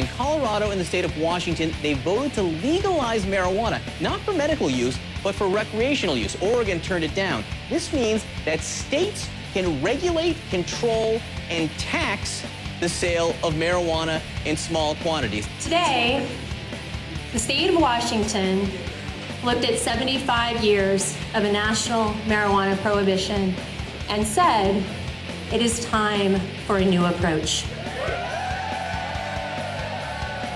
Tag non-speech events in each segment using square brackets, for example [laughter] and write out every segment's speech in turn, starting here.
In Colorado and the state of Washington, they voted to legalize marijuana, not for medical use, but for recreational use. Oregon turned it down. This means that states can regulate, control, and tax the sale of marijuana in small quantities. Today, the state of Washington looked at 75 years of a national marijuana prohibition and said it is time for a new approach.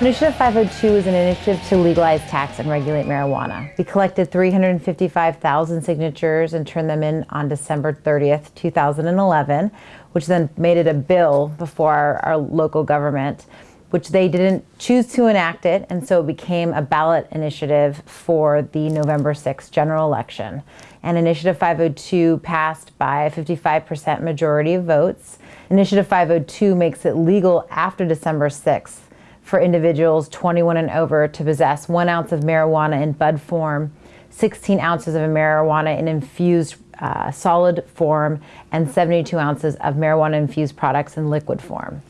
Initiative 502 is an initiative to legalize, tax, and regulate marijuana. We collected 355,000 signatures and turned them in on December 30th, 2011, which then made it a bill before our, our local government, which they didn't choose to enact it, and so it became a ballot initiative for the November 6th general election. And Initiative 502 passed by a 55% majority of votes. Initiative 502 makes it legal after December 6th for individuals 21 and over to possess one ounce of marijuana in bud form, 16 ounces of marijuana in infused uh, solid form, and 72 ounces of marijuana infused products in liquid form.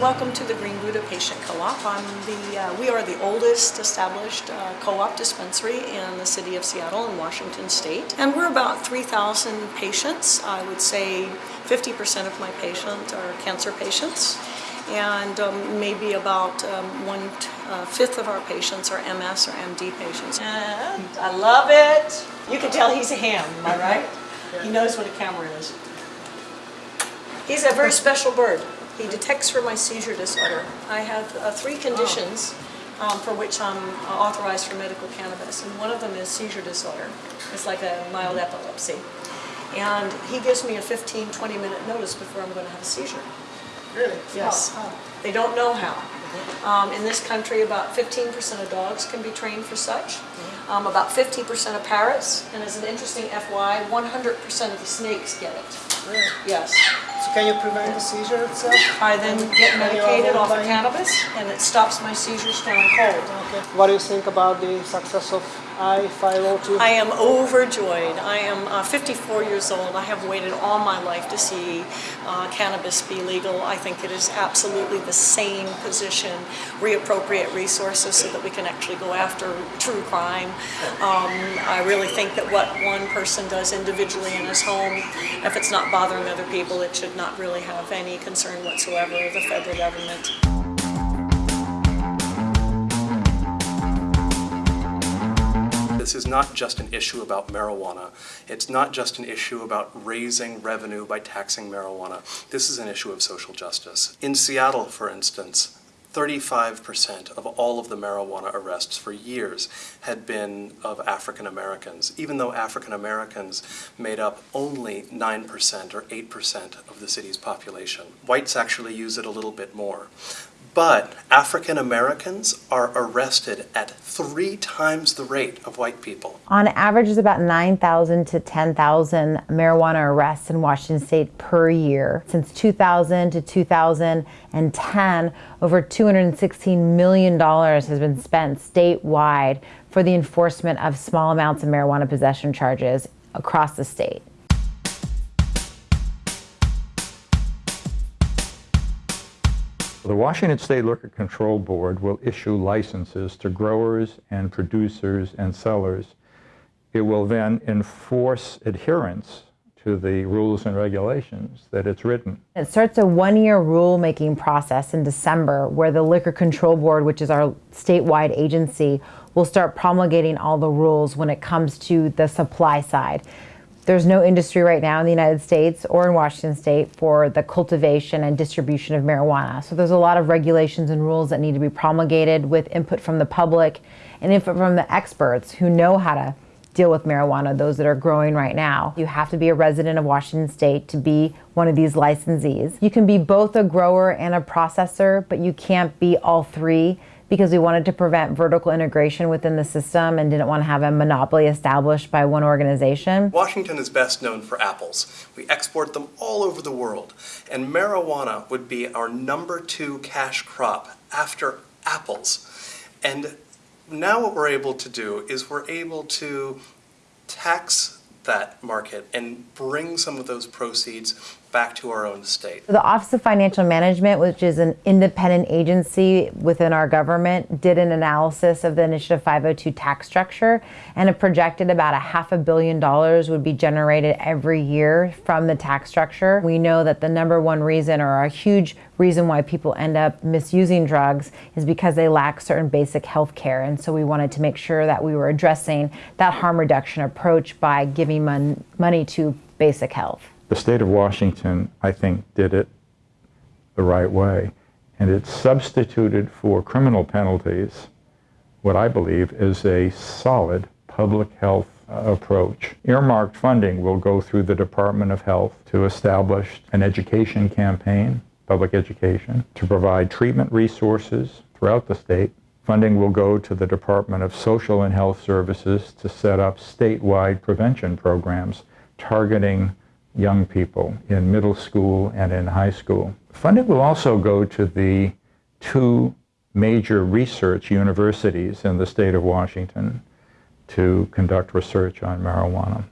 Welcome to the Green Buddha Patient Co-op. Uh, we are the oldest established uh, co-op dispensary in the city of Seattle in Washington State. And we're about 3,000 patients. I would say 50% of my patients are cancer patients. And um, maybe about um, one uh, of our patients are MS or MD patients. And I love it. You can tell he's a ham, am I right? [laughs] He knows what a camera is. He's a very special bird. He detects for my seizure disorder. I have uh, three conditions um, for which I'm uh, authorized for medical cannabis, and one of them is seizure disorder. It's like a mild epilepsy. And he gives me a 15, 20 minute notice before I'm going to have a seizure. Really? Yes. How? They don't know how. Um, in this country, about 15% of dogs can be trained for such. Um, about 50% of parrots, and as an interesting FY, 100% of the snakes get it. Really? Yes. So can you prevent the seizure itself? I then get medicated off of cannabis, and it stops my seizures down cold. Okay. What do you think about the success of I-502? I am overjoyed. I am uh, 54 years old. I have waited all my life to see uh, cannabis be legal. I think it is absolutely the same position, reappropriate resources so that we can actually go after true crime. Um, I really think that what one person does individually in his home, if it's not bothering other people, it should not really have any concern whatsoever of the federal government. This is not just an issue about marijuana. It's not just an issue about raising revenue by taxing marijuana. This is an issue of social justice. In Seattle, for instance, 35% of all of the marijuana arrests for years had been of African Americans, even though African Americans made up only 9% or 8% of the city's population. Whites actually use it a little bit more. But African Americans are arrested at three times the rate of white people. On average, there's about 9,000 to 10,000 marijuana arrests in Washington state per year. Since 2000 to 2010, over $216 million has been spent statewide for the enforcement of small amounts of marijuana possession charges across the state. The Washington State Liquor Control Board will issue licenses to growers and producers and sellers. It will then enforce adherence to the rules and regulations that it's written. It starts a one-year rulemaking process in December where the Liquor Control Board, which is our statewide agency, will start promulgating all the rules when it comes to the supply side. There's no industry right now in the United States or in Washington state for the cultivation and distribution of marijuana. So there's a lot of regulations and rules that need to be promulgated with input from the public and input from the experts who know how to deal with marijuana, those that are growing right now. You have to be a resident of Washington state to be one of these licensees. You can be both a grower and a processor, but you can't be all three because we wanted to prevent vertical integration within the system and didn't want to have a monopoly established by one organization. Washington is best known for apples. We export them all over the world, and marijuana would be our number two cash crop after apples. And now what we're able to do is we're able to tax that market and bring some of those proceeds back to our own state. The Office of Financial Management, which is an independent agency within our government, did an analysis of the Initiative 502 tax structure and it projected about a half a billion dollars would be generated every year from the tax structure. We know that the number one reason or a huge reason why people end up misusing drugs is because they lack certain basic health care. And so we wanted to make sure that we were addressing that harm reduction approach by giving mon- money to basic health. The state of Washington, I think, did it the right way. And it substituted for criminal penalties what I believe is a solid public health approach. Earmarked funding will go through the Department of Health to establish an education campaign, public education, to provide treatment resources throughout the state. Funding will go to the Department of Social and Health Services to set up statewide prevention programs targeting young people in middle school and in high school. Funding will also go to the two major research universities in the state of Washington to conduct research on marijuana.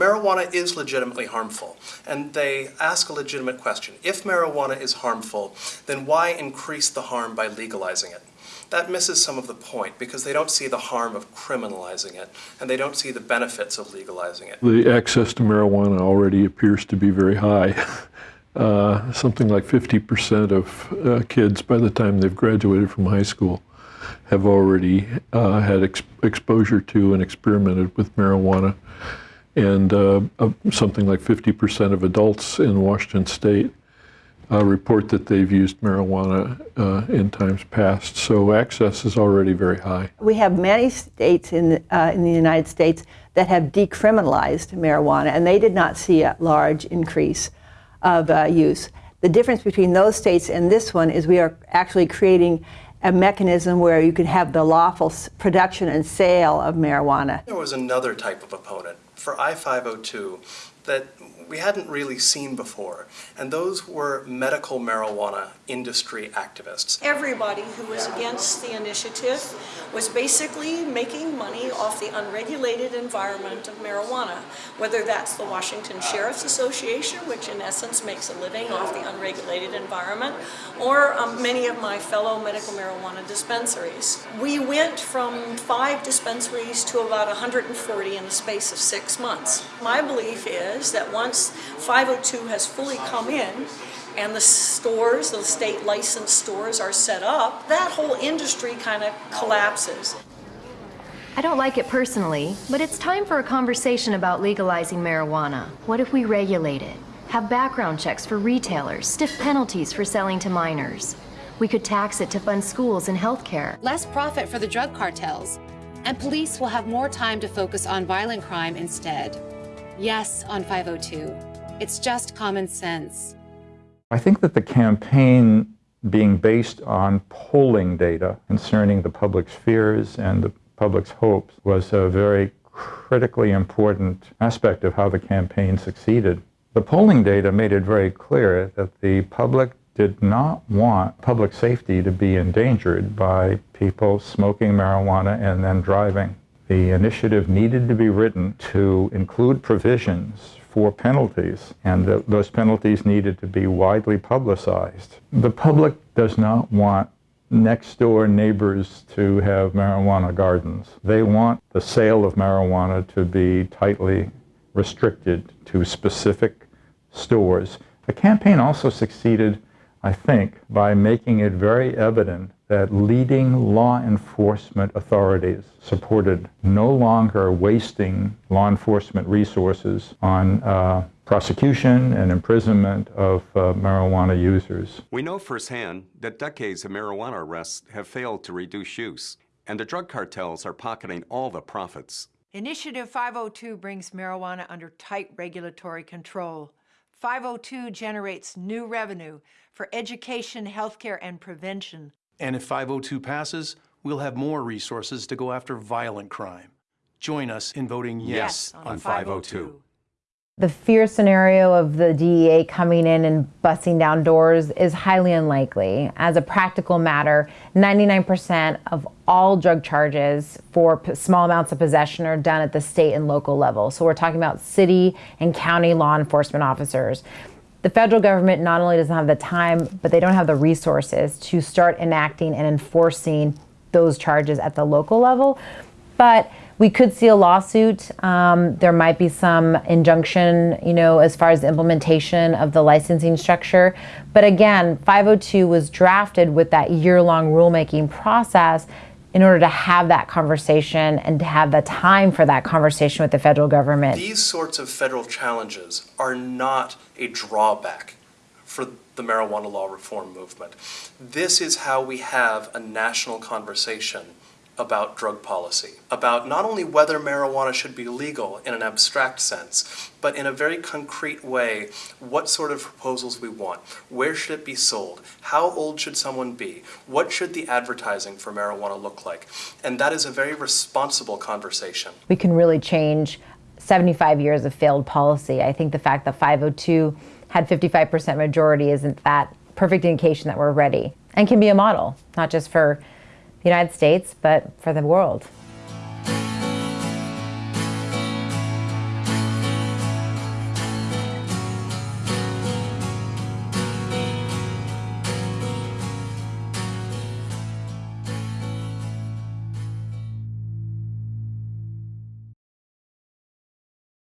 Marijuana is legitimately harmful, and they ask a legitimate question. If marijuana is harmful, then why increase the harm by legalizing it? That misses some of the point because they don't see the harm of criminalizing it, and they don't see the benefits of legalizing it. The access to marijuana already appears to be very high. [laughs] Uh, something like 50% of uh, kids, by the time they've graduated from high school, have already uh, had ex- exposure to and experimented with marijuana. And uh, uh, something like 50% of adults in Washington state uh, report that they've used marijuana uh, in times past. So access is already very high. We have many states in, uh, in the United States that have decriminalized marijuana, and they did not see a large increase of uh, use. The difference between those states and this one is we are actually creating a mechanism where you can have the lawful production and sale of marijuana. There was another type of opponent for I-502 that we hadn't really seen before, and those were medical marijuana industry activists. Everybody who was against the initiative was basically making money off the unregulated environment of marijuana, whether that's the Washington Sheriff's Association, which in essence makes a living off the unregulated environment, or um, many of my fellow medical marijuana dispensaries. We went from five dispensaries to about 140 in the space of six months. My belief is that once 502 has fully come in, and the stores, the state licensed stores are set up, that whole industry kind of collapses. I don't like it personally, but it's time for a conversation about legalizing marijuana. What if we regulate it? Have background checks for retailers, stiff penalties for selling to minors. We could tax it to fund schools and healthcare. less profit for the drug cartels, and police will have more time to focus on violent crime instead. Yes, on 502. It's just common sense. I think that the campaign being based on polling data concerning the public's fears and the public's hopes was a very critically important aspect of how the campaign succeeded. The polling data made it very clear that the public did not want public safety to be endangered by people smoking marijuana and then driving. The initiative needed to be written to include provisions for penalties, and th- those penalties needed to be widely publicized. The public does not want next door neighbors to have marijuana gardens. They want the sale of marijuana to be tightly restricted to specific stores. The campaign also succeeded, I think, by making it very evident that leading law enforcement authorities supported no longer wasting law enforcement resources on uh, prosecution and imprisonment of uh, marijuana users. We know firsthand that decades of marijuana arrests have failed to reduce use, and the drug cartels are pocketing all the profits. Initiative 502 brings marijuana under tight regulatory control. 502 generates new revenue for education, healthcare, and prevention. And if 502 passes, we'll have more resources to go after violent crime. Join us in voting yes, Yes on 502. The fear scenario of the DEA coming in and busting down doors is highly unlikely. As a practical matter, 99% of all drug charges for p- small amounts of possession are done at the state and local level. So we're talking about city and county law enforcement officers. The federal government not only doesn't have the time, but they don't have the resources to start enacting and enforcing those charges at the local level. But we could see a lawsuit. Um, there might be some injunction, you know, as far as the implementation of the licensing structure. But again, 502 was drafted with that year long rulemaking process in order to have that conversation and to have the time for that conversation with the federal government. These sorts of federal challenges are not a drawback for the marijuana law reform movement. This is how we have a national conversation about drug policy, about not only whether marijuana should be legal in an abstract sense, but in a very concrete way, what sort of proposals we want, where should it be sold, how old should someone be, what should the advertising for marijuana look like. And that is a very responsible conversation. We can really change 75 years of failed policy. I think the fact that 502 had 55% majority isn't that perfect indication that we're ready and can be a model, not just for the United States, but for the world.